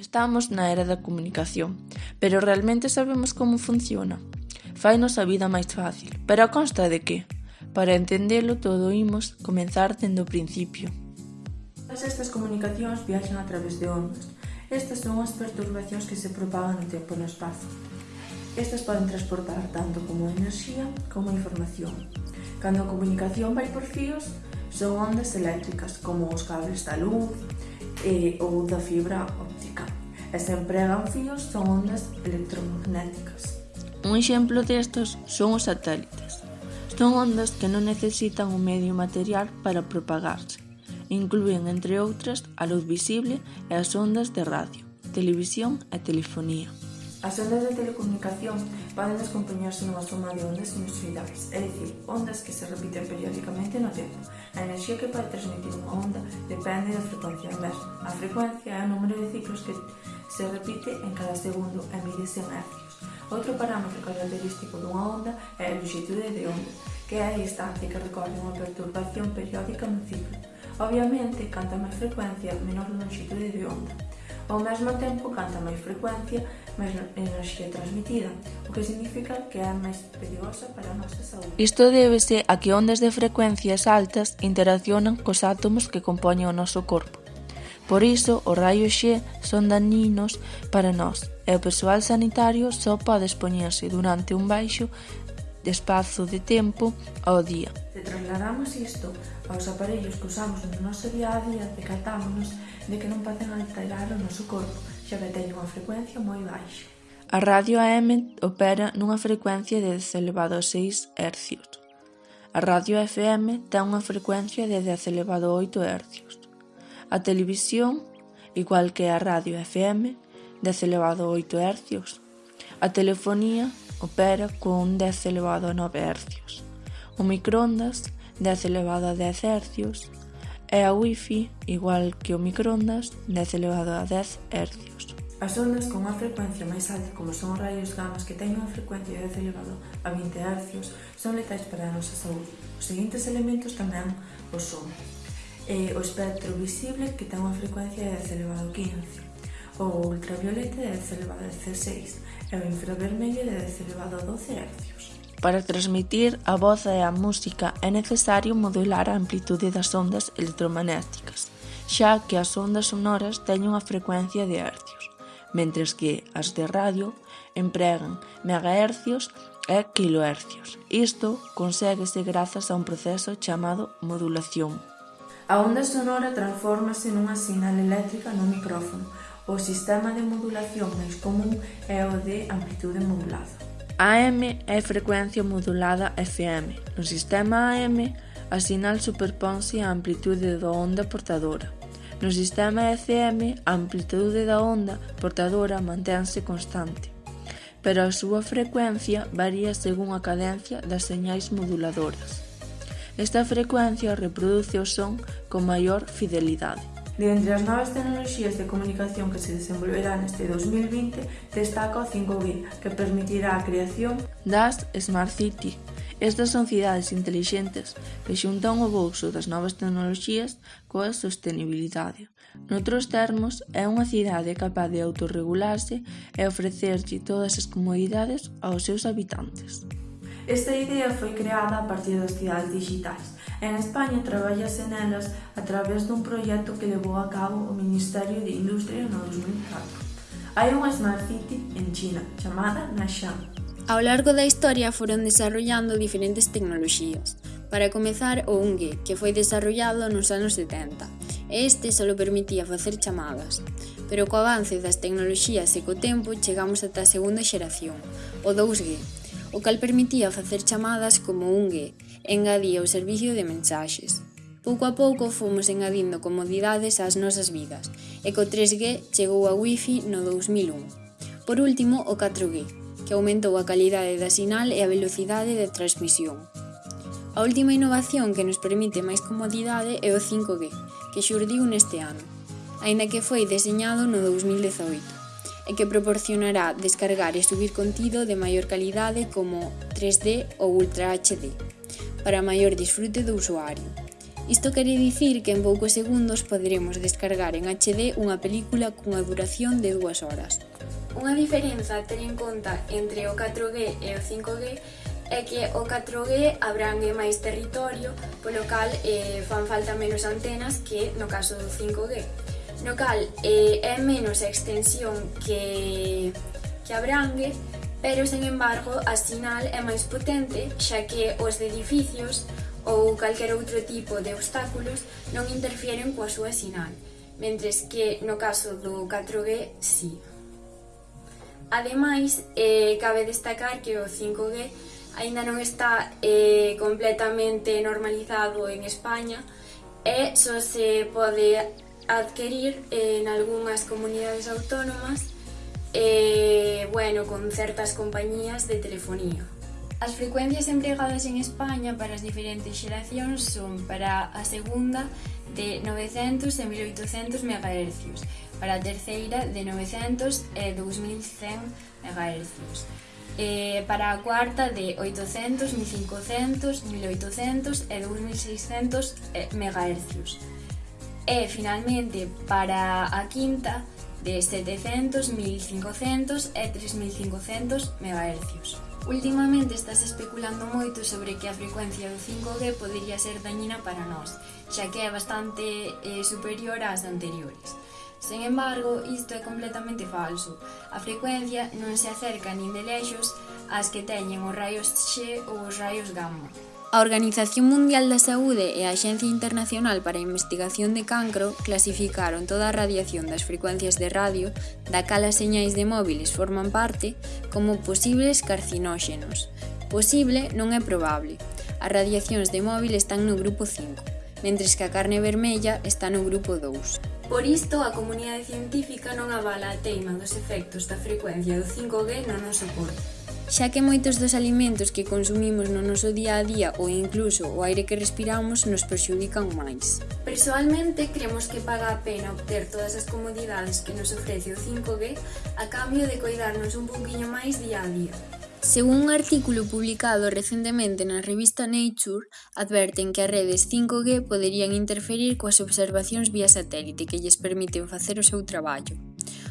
Estamos na era da comunicación, pero realmente sabemos como funciona? Fainos a vida máis fácil, pero a consta de que? Para entendelo todo imos comenzar dende o principio. Todas estas comunicacións viaxan a través de ondas. Estas son as perturbacións que se propagan no tempo e no espazo. Estas poden transportar tanto como enerxía como información. Cando a comunicación vai por fíos, son ondas eléctricas como os cables da luz eh, ou da fibra e se empregan fíos son ondas electromagnéticas. Un exemplo destos son os satélites. Son ondas que non necesitan un medio material para propagarse. Inclúen, entre outras, a luz visible e as ondas de radio, televisión e telefonía. As ondas de telecomunicación poden descompoñarse nunha soma de ondas sinusoidais, é dicir, ondas que se repiten periódicamente no tempo. A enerxía que pode transmitir unha onda depende da frecuencia mesma. A frecuencia é o número de ciclos que se repite en cada segundo e mídese en hercios. Outro parámetro característico dunha onda é a longitude de onda, que é a distancia que recorre unha perturbación periódica no ciclo. Obviamente, canta máis frecuencia, menor longitude de onda. Ao mesmo tempo, canta máis frecuencia, máis enerxía transmitida, o que significa que é máis perigosa para a nosa saúde. Isto débese a que ondas de frecuencias altas interaccionan cos átomos que compoñen o noso corpo Por iso os raios X son daninos para nós e o persoal sanitario só pode expoñerse durante un baixo de espazo de tempo ao día. Se trasladamos isto aos aparellos que usamos no noso día a día, decatámonos de que non poden alterar o noso corpo, xa que teñen unha frecuencia moi baixa. A radio AM opera nunha frecuencia de 10 elevado a 6 Hz. A radio FM ten unha frecuencia de 10 elevado a 8 Hz. A televisión, igual que a radio FM, 10 elevado a 8 hercios. A telefonía opera con 10 elevado a 9 hercios. O microondas, 10 elevado a 10 hercios. E a wifi, igual que o microondas, 10 elevado a 10 hercios. As ondas con unha frecuencia máis alta, como son os raios gamas que teñen unha frecuencia de 10 elevado a 20 hercios, son letais para a nosa saúde. Os seguintes elementos tamén os son e o espectro visible que ten unha frecuencia de 10 elevado 15, o ultravioleta de 10 elevado 16 e o infravermelho de 10 elevado 12 hercios. Para transmitir a voz e a música é necesario modular a amplitude das ondas electromagnéticas, xa que as ondas sonoras teñen unha frecuencia de hercios, mentres que as de radio empregan megahercios e kilohercios. Isto conséguese grazas a un proceso chamado modulación A onda sonora transfórmase nunha sinal eléctrica no micrófono. O sistema de modulación máis común é o de amplitude modulada. AM é frecuencia modulada FM. No sistema AM, a sinal superponse á amplitude da onda portadora. No sistema FM, a amplitude da onda portadora manténse constante, pero a súa frecuencia varía según a cadencia das señais moduladoras. Esta frecuencia reproduce o son con maior fidelidade. De entre as novas tecnoloxías de comunicación que se desenvolverán este 2020, destaca o 5G, que permitirá a creación das Smart City. Estas son cidades intelixentes que xuntan o bolso das novas tecnoloxías coa sostenibilidade. Noutros termos, é unha cidade capaz de autorregularse e ofrecerlle todas as comodidades aos seus habitantes. Esta idea foi creada a partir das cidades digitais. En España traballase nelas a través dun proxecto que levou a cabo o Ministerio de Industria no 2004. Hai unha Smart City en China, chamada Nashan. Ao largo da historia foron desarrollando diferentes tecnoloxías. Para comezar, o UNGE, que foi desarrollado nos anos 70, este só permitía facer chamadas. Pero co avance das tecnoloxías e co tempo chegamos ata a segunda xeración, o 2G, o cal permitía facer chamadas como ungue e engadía o servicio de mensaxes. Pouco a pouco fomos engadindo comodidades ás nosas vidas e co 3G chegou a Wi-Fi no 2001. Por último, o 4G, que aumentou a calidade da sinal e a velocidade de transmisión. A última innovación que nos permite máis comodidade é o 5G, que xurdiu neste ano, aínda que foi deseñado no 2018 e que proporcionará descargar e subir contido de maior calidade como 3D ou Ultra HD, para maior disfrute do usuario. Isto quere dicir que en poucos segundos poderemos descargar en HD unha película cunha duración de dúas horas. Unha diferenza a ter en conta entre o 4G e o 5G é que o 4G abrangue máis territorio, polo cal eh, fan falta menos antenas que no caso do 5G no cal eh, é menos a extensión que, que abrangue, pero, sen embargo, a sinal é máis potente, xa que os edificios ou calquer outro tipo de obstáculos non interfieren coa súa sinal, mentres que no caso do 4G, sí. Ademais, eh, cabe destacar que o 5G aínda non está eh, completamente normalizado en España e só se pode adquirir en algunhas comunidades autónomas eh, bueno, con certas compañías de telefonía. As frecuencias empregadas en España para as diferentes xeracións son para a segunda de 900 e 1800 MHz, para a terceira de 900 e 2100 MHz, e para a cuarta de 800, 1500, 1800 e 2600 MHz. E, finalmente, para a quinta, de 700, 1500 e 3500 MHz. Últimamente estás especulando moito sobre que a frecuencia do 5G podería ser dañina para nós, xa que é bastante eh, superior ás anteriores. Sen embargo, isto é completamente falso. A frecuencia non se acerca nin de lexos ás que teñen os raios X ou os raios gamma. A Organización Mundial da Saúde e a Axencia Internacional para a Investigación de Cancro clasificaron toda a radiación das frecuencias de radio da cal as señais de móviles forman parte como posibles carcinóxenos. Posible non é probable. As radiacións de móvil están no grupo 5, mentres que a carne vermella está no grupo 2. Por isto, a comunidade científica non avala a teima dos efectos da frecuencia do 5G no noso corpo xa que moitos dos alimentos que consumimos no noso día a día ou incluso o aire que respiramos nos perxudican máis. Persoalmente, creemos que paga a pena obter todas as comodidades que nos ofrece o 5G a cambio de coidarnos un poquinho máis día a día. Según un artículo publicado recentemente na revista Nature, adverten que as redes 5G poderían interferir coas observacións vía satélite que lles permiten facer o seu traballo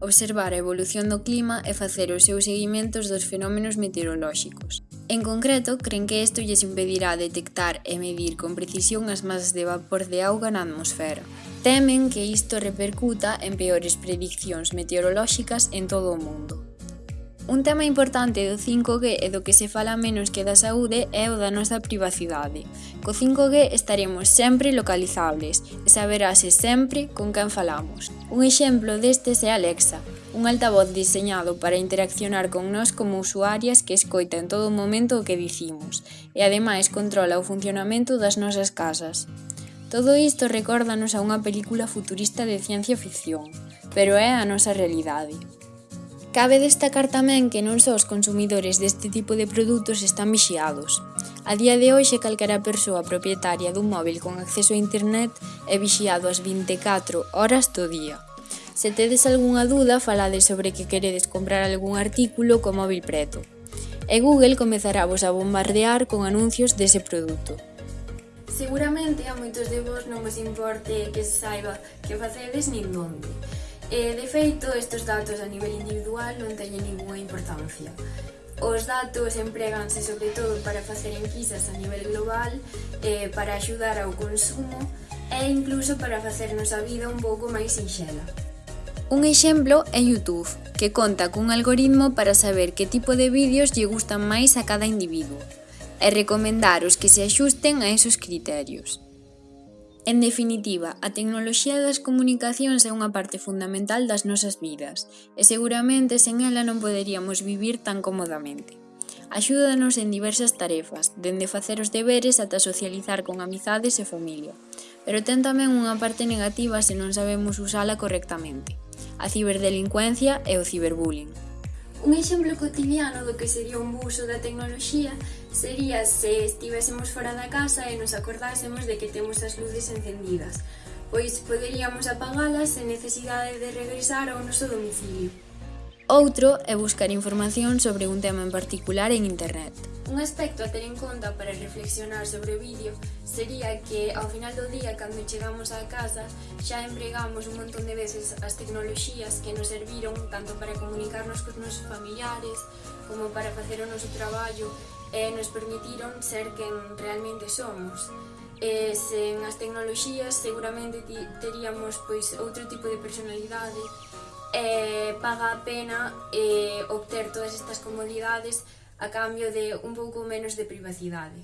observar a evolución do clima e facer os seus seguimentos dos fenómenos meteorolóxicos. En concreto, creen que isto lles impedirá detectar e medir con precisión as masas de vapor de auga na atmosfera. Temen que isto repercuta en peores prediccións meteorolóxicas en todo o mundo. Un tema importante do 5G e do que se fala menos que da saúde é o da nosa privacidade. Co 5G estaremos sempre localizables e saberase sempre con quen falamos. Un exemplo destes é Alexa, un altavoz diseñado para interaccionar con nós como usuarias que escoita en todo momento o que dicimos e ademais controla o funcionamento das nosas casas. Todo isto recórdanos a unha película futurista de ciencia ficción, pero é a nosa realidade. Cabe destacar tamén que non só os consumidores deste tipo de produtos están vixiados. A día de hoxe, calquera persoa propietaria dun móvil con acceso a internet é vixiado as 24 horas do día. Se tedes algunha duda, falades sobre que queredes comprar algún artículo co móvil preto. E Google comezará vos a bombardear con anuncios dese produto. Seguramente a moitos de vos non vos importe que saiba que facedes nin onde, E, de feito, estes datos a nivel individual non teñen ninguna importancia. Os datos empreganse sobre todo para facer enquisas a nivel global, eh, para axudar ao consumo e incluso para facernos a vida un pouco máis sinxela. Un exemplo é YouTube, que conta cun algoritmo para saber que tipo de vídeos lle gustan máis a cada individuo e recomendar os que se axusten a esos criterios. En definitiva, a tecnoloxía das comunicacións é unha parte fundamental das nosas vidas e seguramente sen ela non poderíamos vivir tan cómodamente. Axúdanos en diversas tarefas, dende facer os deberes ata socializar con amizades e familia. Pero ten tamén unha parte negativa se non sabemos usala correctamente. A ciberdelincuencia e o ciberbullying. Un exemplo cotidiano do que sería un buso uso da tecnoloxía sería se estivésemos fora da casa e nos acordásemos de que temos as luces encendidas, pois poderíamos apagalas sen necesidade de regresar ao noso domicilio outro é buscar información sobre un tema en particular en Internet. Un aspecto a ter en conta para reflexionar sobre o vídeo sería que ao final do día, cando chegamos á casa, xa empregamos un montón de veces as tecnoloxías que nos serviron tanto para comunicarnos cos nosos familiares como para facer o noso traballo e nos permitiron ser quen realmente somos. E sen as tecnoloxías seguramente teríamos pois outro tipo de personalidade eh, paga a pena eh, obter todas estas comodidades a cambio de un pouco menos de privacidade.